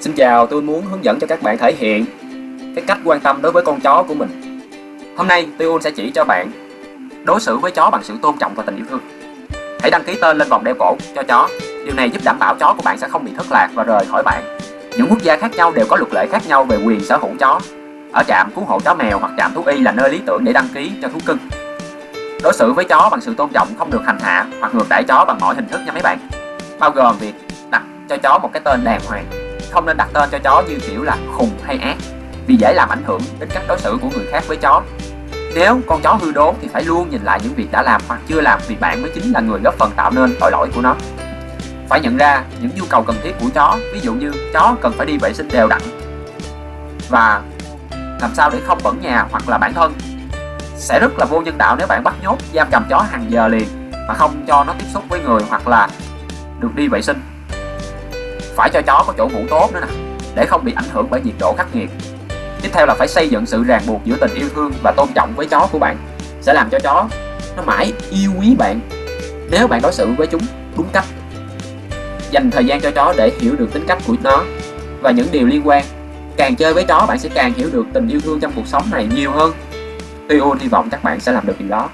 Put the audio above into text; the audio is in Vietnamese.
Xin chào, tôi muốn hướng dẫn cho các bạn thể hiện cái cách quan tâm đối với con chó của mình. Hôm nay, Tuyun sẽ chỉ cho bạn đối xử với chó bằng sự tôn trọng và tình yêu thương. Hãy đăng ký tên lên vòng đeo cổ cho chó. Điều này giúp đảm bảo chó của bạn sẽ không bị thất lạc và rời khỏi bạn. Những quốc gia khác nhau đều có luật lệ khác nhau về quyền sở hữu chó. Ở trạm cứu hộ chó mèo hoặc trạm thú y là nơi lý tưởng để đăng ký cho thú cưng. Đối xử với chó bằng sự tôn trọng không được hành hạ hoặc ngược đãi chó bằng mọi hình thức nha mấy bạn. Bao gồm việc đặt cho chó một cái tên đàng hoàng không nên đặt tên cho chó như kiểu là khùng hay ác, vì dễ làm ảnh hưởng đến cách đối xử của người khác với chó. Nếu con chó hư đốn thì phải luôn nhìn lại những việc đã làm hoặc chưa làm vì bạn mới chính là người góp phần tạo nên tội lỗi của nó. Phải nhận ra những nhu cầu cần thiết của chó, ví dụ như chó cần phải đi vệ sinh đều đặn và làm sao để không bẩn nhà hoặc là bản thân. Sẽ rất là vô nhân đạo nếu bạn bắt nhốt giam cầm chó hàng giờ liền mà không cho nó tiếp xúc với người hoặc là được đi vệ sinh phải cho chó có chỗ ngủ tốt nữa nè, để không bị ảnh hưởng bởi nhiệt độ khắc nghiệt. Tiếp theo là phải xây dựng sự ràng buộc giữa tình yêu thương và tôn trọng với chó của bạn, sẽ làm cho chó nó mãi yêu quý bạn nếu bạn đối xử với chúng đúng cách. Dành thời gian cho chó để hiểu được tính cách của nó và những điều liên quan. Càng chơi với chó, bạn sẽ càng hiểu được tình yêu thương trong cuộc sống này nhiều hơn. Tuyun hy vọng các bạn sẽ làm được điều đó.